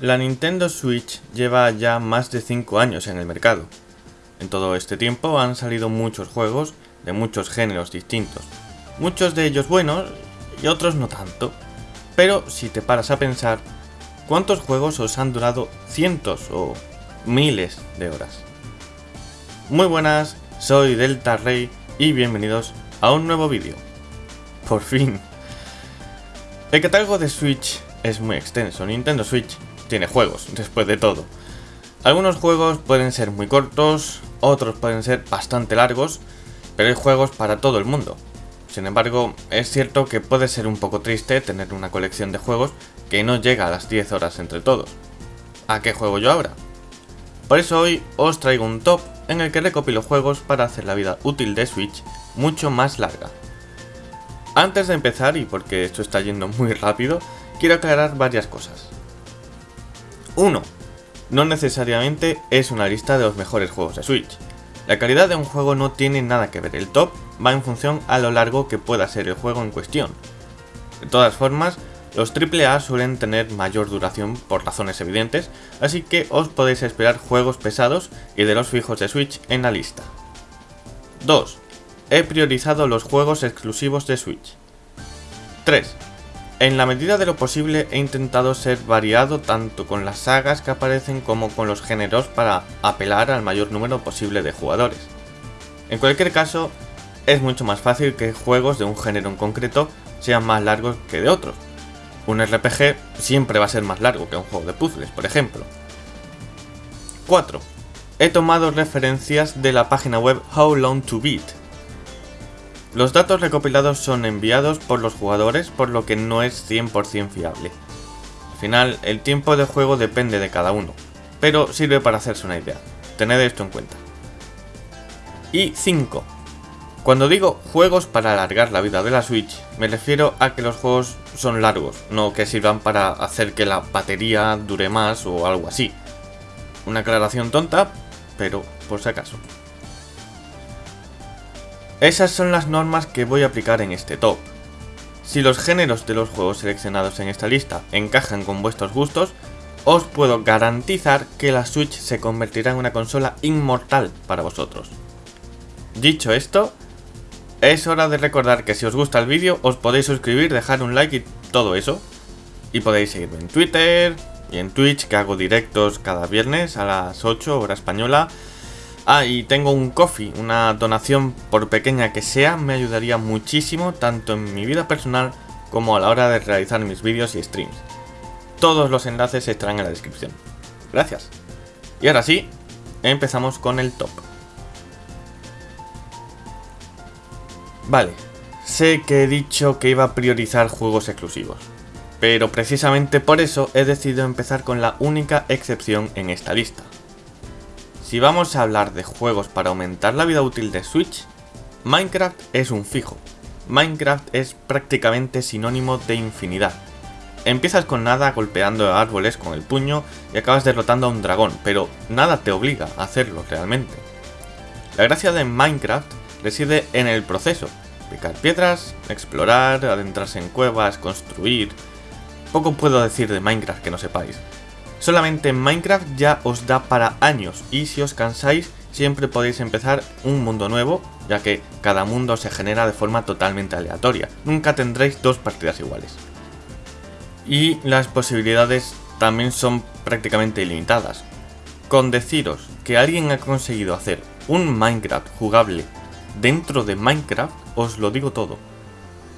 La Nintendo Switch lleva ya más de 5 años en el mercado. En todo este tiempo han salido muchos juegos de muchos géneros distintos, muchos de ellos buenos y otros no tanto. Pero si te paras a pensar, ¿cuántos juegos os han durado cientos o miles de horas? Muy buenas, soy Delta Rey y bienvenidos a un nuevo vídeo. Por fin. El catálogo de Switch es muy extenso, Nintendo Switch tiene juegos, después de todo. Algunos juegos pueden ser muy cortos, otros pueden ser bastante largos, pero hay juegos para todo el mundo. Sin embargo, es cierto que puede ser un poco triste tener una colección de juegos que no llega a las 10 horas entre todos. ¿A qué juego yo ahora? Por eso hoy os traigo un top en el que recopilo juegos para hacer la vida útil de Switch mucho más larga. Antes de empezar, y porque esto está yendo muy rápido, quiero aclarar varias cosas. 1. No necesariamente es una lista de los mejores juegos de Switch. La calidad de un juego no tiene nada que ver, el top va en función a lo largo que pueda ser el juego en cuestión. De todas formas, los AAA suelen tener mayor duración por razones evidentes, así que os podéis esperar juegos pesados y de los fijos de Switch en la lista. 2. He priorizado los juegos exclusivos de Switch. 3. En la medida de lo posible he intentado ser variado tanto con las sagas que aparecen como con los géneros para apelar al mayor número posible de jugadores. En cualquier caso, es mucho más fácil que juegos de un género en concreto sean más largos que de otros. Un RPG siempre va a ser más largo que un juego de puzzles, por ejemplo. 4. He tomado referencias de la página web How Long to Beat, los datos recopilados son enviados por los jugadores por lo que no es 100% fiable. Al final, el tiempo de juego depende de cada uno, pero sirve para hacerse una idea. Tened esto en cuenta. Y 5. Cuando digo juegos para alargar la vida de la Switch, me refiero a que los juegos son largos, no que sirvan para hacer que la batería dure más o algo así. Una aclaración tonta, pero por si acaso. Esas son las normas que voy a aplicar en este top. Si los géneros de los juegos seleccionados en esta lista encajan con vuestros gustos, os puedo garantizar que la Switch se convertirá en una consola inmortal para vosotros. Dicho esto, es hora de recordar que si os gusta el vídeo os podéis suscribir, dejar un like y todo eso. Y podéis seguirme en Twitter y en Twitch que hago directos cada viernes a las 8 hora española Ah, y tengo un coffee, una donación por pequeña que sea, me ayudaría muchísimo tanto en mi vida personal como a la hora de realizar mis vídeos y streams. Todos los enlaces estarán en la descripción. Gracias. Y ahora sí, empezamos con el top. Vale, sé que he dicho que iba a priorizar juegos exclusivos, pero precisamente por eso he decidido empezar con la única excepción en esta lista, si vamos a hablar de juegos para aumentar la vida útil de Switch, Minecraft es un fijo. Minecraft es prácticamente sinónimo de infinidad. Empiezas con nada golpeando árboles con el puño y acabas derrotando a un dragón, pero nada te obliga a hacerlo realmente. La gracia de Minecraft reside en el proceso, picar piedras, explorar, adentrarse en cuevas, construir... Poco puedo decir de Minecraft que no sepáis, Solamente en Minecraft ya os da para años y si os cansáis siempre podéis empezar un mundo nuevo, ya que cada mundo se genera de forma totalmente aleatoria. Nunca tendréis dos partidas iguales. Y las posibilidades también son prácticamente ilimitadas. Con deciros que alguien ha conseguido hacer un Minecraft jugable dentro de Minecraft, os lo digo todo.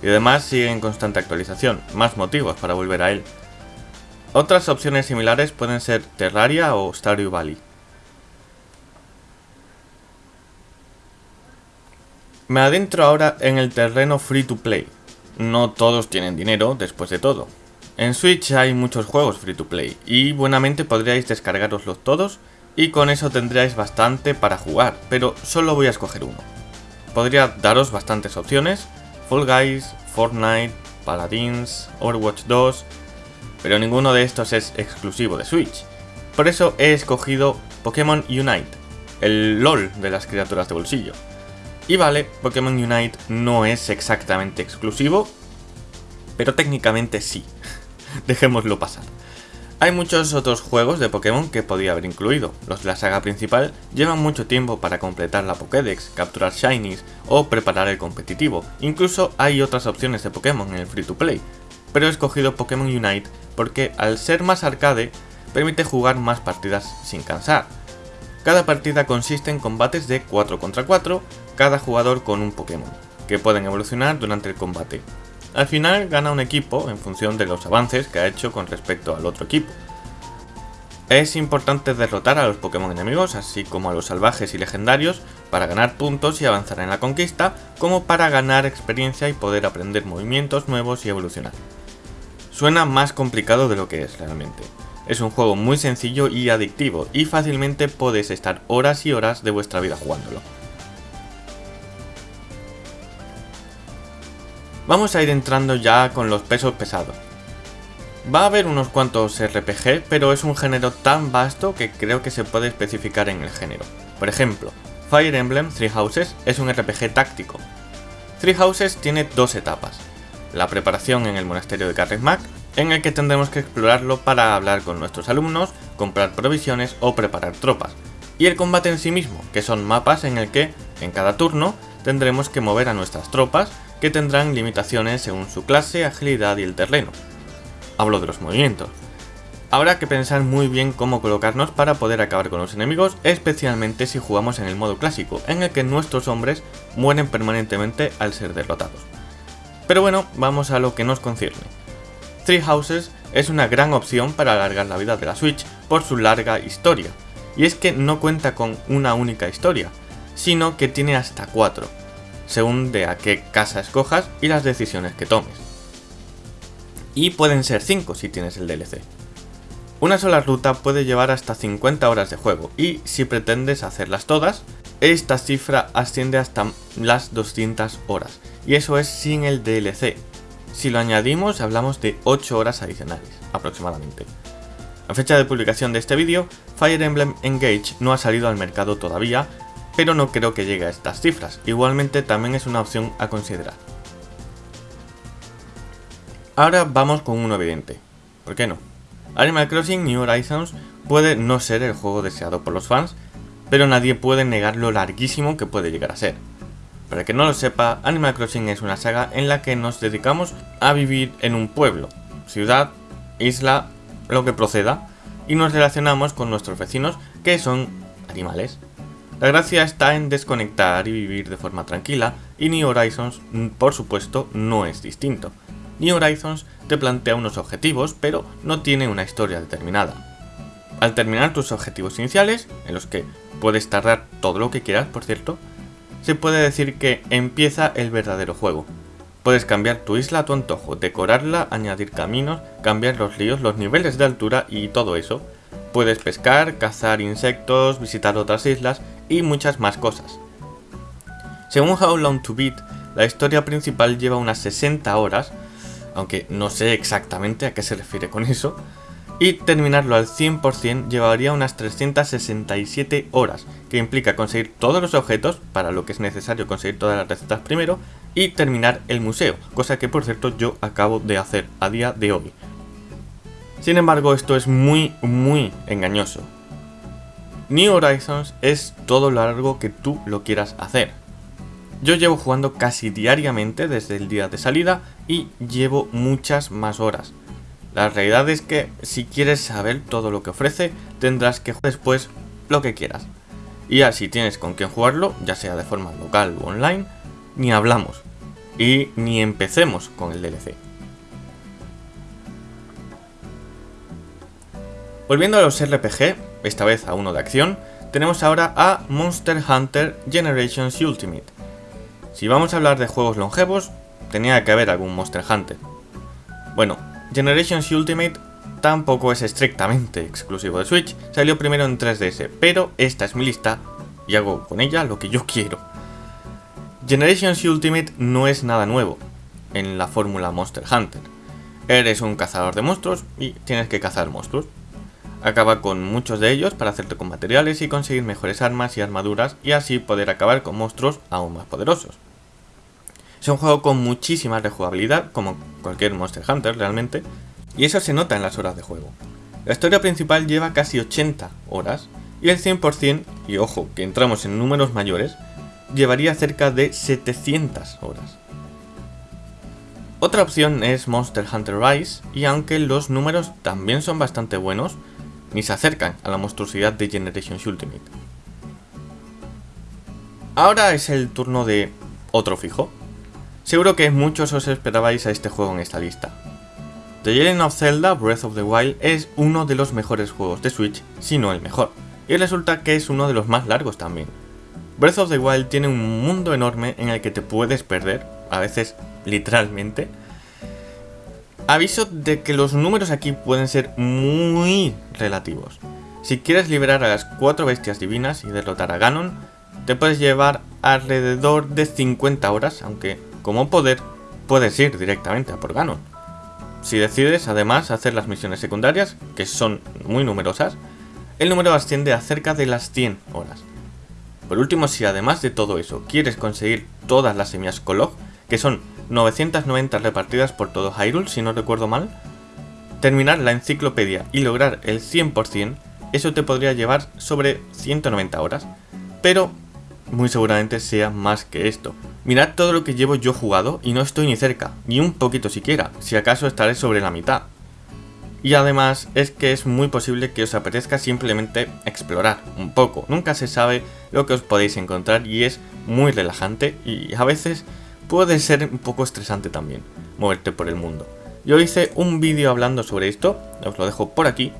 Y además sigue en constante actualización, más motivos para volver a él. Otras opciones similares pueden ser Terraria o Stardew Valley. Me adentro ahora en el terreno free to play. No todos tienen dinero, después de todo. En Switch hay muchos juegos free to play, y buenamente podríais descargaroslos todos, y con eso tendríais bastante para jugar, pero solo voy a escoger uno. Podría daros bastantes opciones, Fall Guys, Fortnite, Paladins, Overwatch 2, pero ninguno de estos es exclusivo de Switch. Por eso he escogido Pokémon Unite, el LOL de las criaturas de bolsillo. Y vale, Pokémon Unite no es exactamente exclusivo, pero técnicamente sí. Dejémoslo pasar. Hay muchos otros juegos de Pokémon que podía haber incluido. Los de la saga principal llevan mucho tiempo para completar la Pokédex, capturar Shinies o preparar el competitivo. Incluso hay otras opciones de Pokémon en el Free to Play. Pero he escogido Pokémon Unite porque al ser más arcade permite jugar más partidas sin cansar. Cada partida consiste en combates de 4 contra 4, cada jugador con un Pokémon, que pueden evolucionar durante el combate. Al final gana un equipo en función de los avances que ha hecho con respecto al otro equipo. Es importante derrotar a los Pokémon enemigos, así como a los salvajes y legendarios, para ganar puntos y avanzar en la conquista, como para ganar experiencia y poder aprender movimientos nuevos y evolucionar. Suena más complicado de lo que es realmente. Es un juego muy sencillo y adictivo, y fácilmente podéis estar horas y horas de vuestra vida jugándolo. Vamos a ir entrando ya con los pesos pesados. Va a haber unos cuantos RPG, pero es un género tan vasto que creo que se puede especificar en el género. Por ejemplo, Fire Emblem Three Houses es un RPG táctico. Three Houses tiene dos etapas. La preparación en el monasterio de Carrick en el que tendremos que explorarlo para hablar con nuestros alumnos, comprar provisiones o preparar tropas. Y el combate en sí mismo, que son mapas en el que, en cada turno, tendremos que mover a nuestras tropas que tendrán limitaciones según su clase, agilidad y el terreno. Hablo de los movimientos. Habrá que pensar muy bien cómo colocarnos para poder acabar con los enemigos, especialmente si jugamos en el modo clásico, en el que nuestros hombres mueren permanentemente al ser derrotados. Pero bueno, vamos a lo que nos concierne. Three Houses es una gran opción para alargar la vida de la Switch por su larga historia, y es que no cuenta con una única historia, sino que tiene hasta cuatro, según de a qué casa escojas y las decisiones que tomes. Y pueden ser 5 si tienes el DLC. Una sola ruta puede llevar hasta 50 horas de juego y si pretendes hacerlas todas, esta cifra asciende hasta las 200 horas y eso es sin el DLC. Si lo añadimos hablamos de 8 horas adicionales aproximadamente. A fecha de publicación de este vídeo, Fire Emblem Engage no ha salido al mercado todavía, pero no creo que llegue a estas cifras, igualmente también es una opción a considerar. Ahora vamos con uno evidente, ¿por qué no? Animal Crossing New Horizons puede no ser el juego deseado por los fans, pero nadie puede negar lo larguísimo que puede llegar a ser. Para que no lo sepa, Animal Crossing es una saga en la que nos dedicamos a vivir en un pueblo, ciudad, isla, lo que proceda, y nos relacionamos con nuestros vecinos que son animales. La gracia está en desconectar y vivir de forma tranquila, y New Horizons, por supuesto, no es distinto. New Horizons te plantea unos objetivos, pero no tiene una historia determinada. Al terminar tus objetivos iniciales, en los que puedes tardar todo lo que quieras, por cierto, se puede decir que empieza el verdadero juego. Puedes cambiar tu isla a tu antojo, decorarla, añadir caminos, cambiar los ríos, los niveles de altura y todo eso. Puedes pescar, cazar insectos, visitar otras islas y muchas más cosas. Según How Long to Beat, la historia principal lleva unas 60 horas, aunque no sé exactamente a qué se refiere con eso, y terminarlo al 100% llevaría unas 367 horas, que implica conseguir todos los objetos, para lo que es necesario conseguir todas las recetas primero, y terminar el museo, cosa que por cierto yo acabo de hacer a día de hoy. Sin embargo, esto es muy, muy engañoso, New Horizons es todo lo largo que tú lo quieras hacer. Yo llevo jugando casi diariamente desde el día de salida y llevo muchas más horas. La realidad es que si quieres saber todo lo que ofrece, tendrás que jugar después lo que quieras. Y así tienes con quién jugarlo, ya sea de forma local o online, ni hablamos. Y ni empecemos con el DLC. Volviendo a los RPG, esta vez a uno de acción, tenemos ahora a Monster Hunter Generations Ultimate. Si vamos a hablar de juegos longevos, tenía que haber algún Monster Hunter. Bueno, Generations Ultimate tampoco es estrictamente exclusivo de Switch, salió primero en 3DS, pero esta es mi lista y hago con ella lo que yo quiero. Generations Ultimate no es nada nuevo en la fórmula Monster Hunter. Eres un cazador de monstruos y tienes que cazar monstruos. Acaba con muchos de ellos para hacerte con materiales y conseguir mejores armas y armaduras y así poder acabar con monstruos aún más poderosos. Es un juego con muchísima rejugabilidad, como cualquier Monster Hunter realmente, y eso se nota en las horas de juego. La historia principal lleva casi 80 horas y el 100%, y ojo que entramos en números mayores, llevaría cerca de 700 horas. Otra opción es Monster Hunter Rise, y aunque los números también son bastante buenos, ni se acercan a la monstruosidad de Generations Ultimate. Ahora es el turno de otro fijo. Seguro que muchos os esperabais a este juego en esta lista. The Legend of Zelda Breath of the Wild es uno de los mejores juegos de Switch, si no el mejor, y resulta que es uno de los más largos también. Breath of the Wild tiene un mundo enorme en el que te puedes perder, a veces literalmente. Aviso de que los números aquí pueden ser muy relativos. Si quieres liberar a las cuatro bestias divinas y derrotar a Ganon, te puedes llevar alrededor de 50 horas, aunque como poder puedes ir directamente a por Ganon. Si decides además hacer las misiones secundarias, que son muy numerosas, el número asciende a cerca de las 100 horas. Por último, si además de todo eso quieres conseguir todas las semillas Kolog, que son 990 repartidas por todo Hyrule, si no recuerdo mal, terminar la enciclopedia y lograr el 100%, eso te podría llevar sobre 190 horas, pero muy seguramente sea más que esto. Mirad todo lo que llevo yo jugado y no estoy ni cerca, ni un poquito siquiera, si acaso estaré sobre la mitad. Y además es que es muy posible que os apetezca simplemente explorar un poco, nunca se sabe lo que os podéis encontrar y es muy relajante y a veces puede ser un poco estresante también, moverte por el mundo. Yo hice un vídeo hablando sobre esto, os lo dejo por aquí.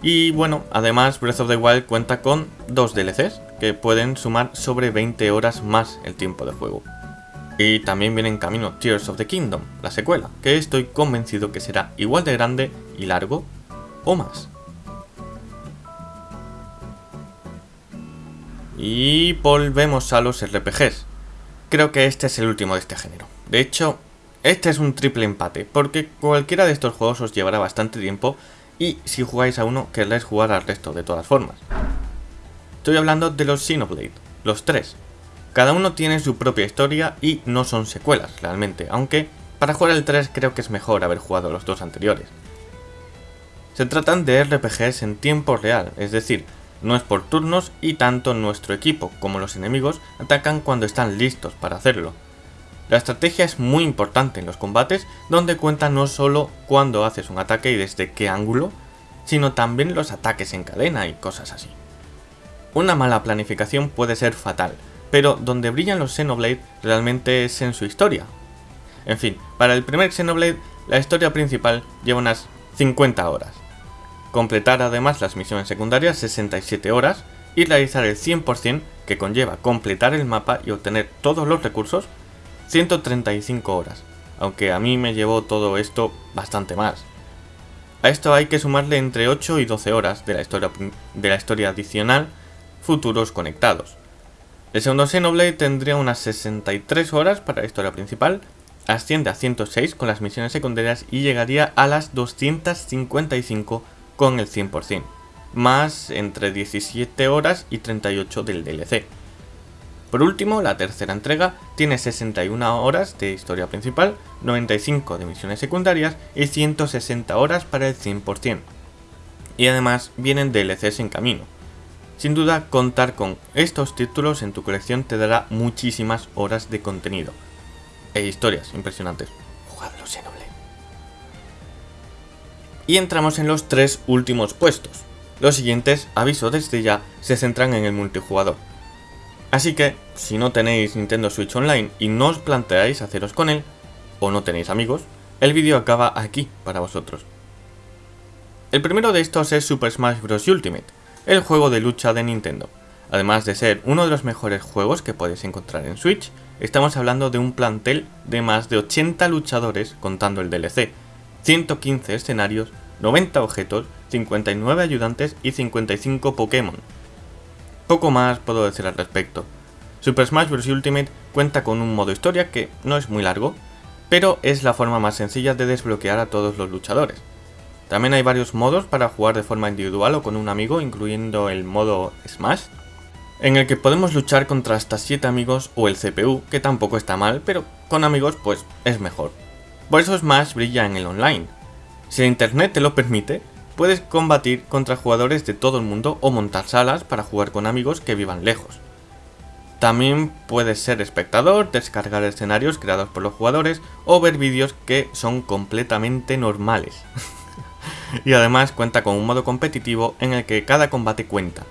Y bueno, además Breath of the Wild cuenta con dos DLCs, que pueden sumar sobre 20 horas más el tiempo de juego. Y también viene en camino Tears of the Kingdom, la secuela, que estoy convencido que será igual de grande y largo o más. Y volvemos a los RPGs. Creo que este es el último de este género. De hecho, este es un triple empate, porque cualquiera de estos juegos os llevará bastante tiempo y si jugáis a uno querréis jugar al resto de todas formas. Estoy hablando de los Xenoblade, los tres. Cada uno tiene su propia historia y no son secuelas realmente, aunque para jugar el 3 creo que es mejor haber jugado los dos anteriores. Se tratan de RPGs en tiempo real, es decir, no es por turnos y tanto nuestro equipo como los enemigos atacan cuando están listos para hacerlo. La estrategia es muy importante en los combates, donde cuenta no solo cuando haces un ataque y desde qué ángulo, sino también los ataques en cadena y cosas así. Una mala planificación puede ser fatal, pero donde brillan los Xenoblade realmente es en su historia. En fin, para el primer Xenoblade, la historia principal lleva unas 50 horas. Completar además las misiones secundarias 67 horas y realizar el 100% que conlleva completar el mapa y obtener todos los recursos 135 horas, aunque a mí me llevó todo esto bastante más. A esto hay que sumarle entre 8 y 12 horas de la historia, de la historia adicional futuros conectados. El segundo Xenoblade tendría unas 63 horas para la historia principal, asciende a 106 con las misiones secundarias y llegaría a las 255 con el 100%, más entre 17 horas y 38 del DLC. Por último, la tercera entrega tiene 61 horas de historia principal, 95 de misiones secundarias y 160 horas para el 100%. Y además vienen DLCs en camino. Sin duda, contar con estos títulos en tu colección te dará muchísimas horas de contenido. E historias impresionantes. Jugadlo Xenoblade. Y entramos en los tres últimos puestos. Los siguientes, aviso desde ya, se centran en el multijugador. Así que, si no tenéis Nintendo Switch Online y no os planteáis haceros con él, o no tenéis amigos, el vídeo acaba aquí para vosotros. El primero de estos es Super Smash Bros. Ultimate, el juego de lucha de Nintendo. Además de ser uno de los mejores juegos que podéis encontrar en Switch, estamos hablando de un plantel de más de 80 luchadores contando el DLC, 115 escenarios, 90 objetos, 59 ayudantes y 55 Pokémon, poco más puedo decir al respecto. Super Smash Bros. Ultimate cuenta con un modo historia que no es muy largo, pero es la forma más sencilla de desbloquear a todos los luchadores. También hay varios modos para jugar de forma individual o con un amigo, incluyendo el modo Smash, en el que podemos luchar contra hasta 7 amigos o el CPU, que tampoco está mal, pero con amigos pues es mejor. Por eso Smash brilla en el online. Si el internet te lo permite, puedes combatir contra jugadores de todo el mundo o montar salas para jugar con amigos que vivan lejos. También puedes ser espectador, descargar escenarios creados por los jugadores o ver vídeos que son completamente normales. y además cuenta con un modo competitivo en el que cada combate cuenta.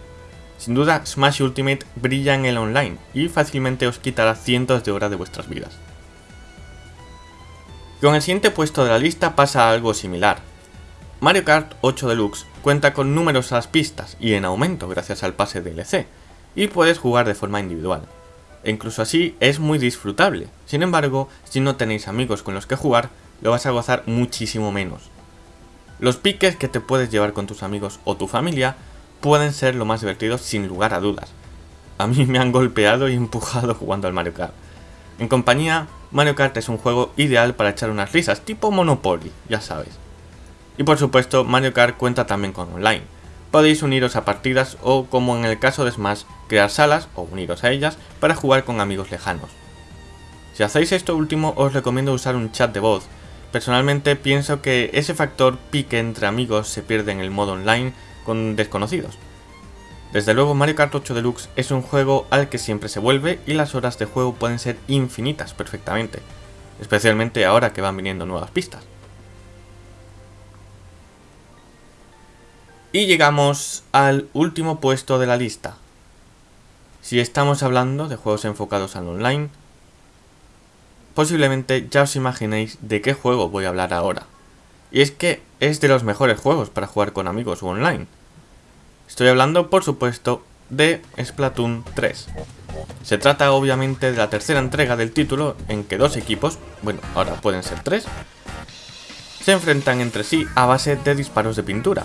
Sin duda, Smash Ultimate brilla en el online y fácilmente os quitará cientos de horas de vuestras vidas. Con el siguiente puesto de la lista pasa algo similar. Mario Kart 8 Deluxe cuenta con numerosas pistas y en aumento gracias al pase DLC, y puedes jugar de forma individual. E incluso así es muy disfrutable, sin embargo, si no tenéis amigos con los que jugar, lo vas a gozar muchísimo menos. Los piques que te puedes llevar con tus amigos o tu familia pueden ser lo más divertidos sin lugar a dudas. A mí me han golpeado y empujado jugando al Mario Kart. En compañía, Mario Kart es un juego ideal para echar unas risas, tipo Monopoly, ya sabes. Y por supuesto, Mario Kart cuenta también con online. Podéis uniros a partidas o, como en el caso de Smash, crear salas o uniros a ellas para jugar con amigos lejanos. Si hacéis esto último, os recomiendo usar un chat de voz, Personalmente pienso que ese factor pique entre amigos se pierde en el modo online con desconocidos. Desde luego Mario Kart 8 Deluxe es un juego al que siempre se vuelve y las horas de juego pueden ser infinitas perfectamente, especialmente ahora que van viniendo nuevas pistas. Y llegamos al último puesto de la lista. Si estamos hablando de juegos enfocados al online, posiblemente ya os imaginéis de qué juego voy a hablar ahora. Y es que es de los mejores juegos para jugar con amigos o online. Estoy hablando, por supuesto, de Splatoon 3. Se trata obviamente de la tercera entrega del título en que dos equipos, bueno, ahora pueden ser tres, se enfrentan entre sí a base de disparos de pintura.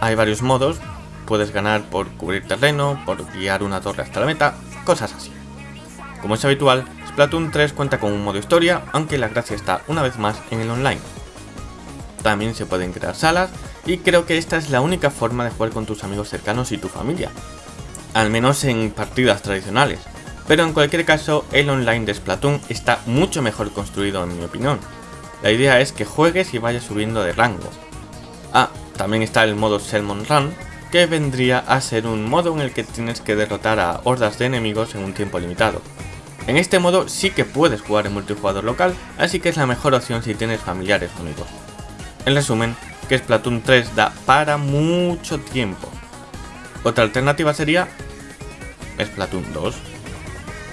Hay varios modos, puedes ganar por cubrir terreno, por guiar una torre hasta la meta, cosas así. Como es habitual, Splatoon 3 cuenta con un modo historia, aunque la gracia está una vez más en el online. También se pueden crear salas, y creo que esta es la única forma de jugar con tus amigos cercanos y tu familia. Al menos en partidas tradicionales. Pero en cualquier caso, el online de Splatoon está mucho mejor construido en mi opinión. La idea es que juegues y vayas subiendo de rango. Ah, también está el modo Salmon Run, que vendría a ser un modo en el que tienes que derrotar a hordas de enemigos en un tiempo limitado. En este modo sí que puedes jugar en multijugador local, así que es la mejor opción si tienes familiares o amigos. En resumen, que Splatoon 3 da para mucho tiempo. Otra alternativa sería Splatoon 2,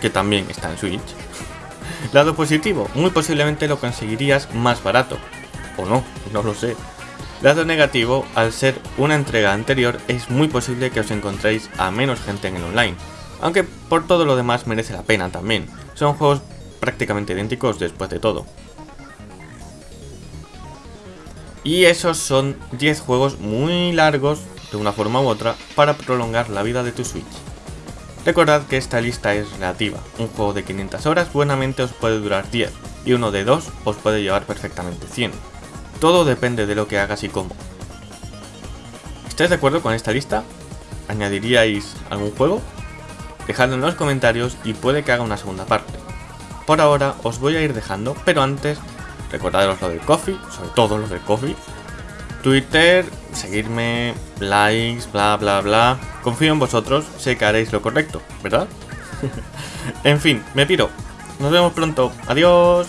que también está en Switch. Lado positivo, muy posiblemente lo conseguirías más barato. O no, no lo sé. Lado negativo, al ser una entrega anterior, es muy posible que os encontréis a menos gente en el online, aunque por todo lo demás merece la pena también. Son juegos prácticamente idénticos después de todo. Y esos son 10 juegos muy largos, de una forma u otra, para prolongar la vida de tu Switch. Recordad que esta lista es relativa, un juego de 500 horas buenamente os puede durar 10, y uno de 2 os puede llevar perfectamente 100. Todo depende de lo que hagas y cómo. ¿Estáis de acuerdo con esta lista? ¿Añadiríais algún juego? Dejadlo en los comentarios y puede que haga una segunda parte. Por ahora os voy a ir dejando, pero antes recordaros lo del coffee, sobre todo lo del coffee. Twitter, seguirme, likes, bla bla bla. Confío en vosotros, sé que haréis lo correcto, ¿verdad? en fin, me piro. Nos vemos pronto. Adiós.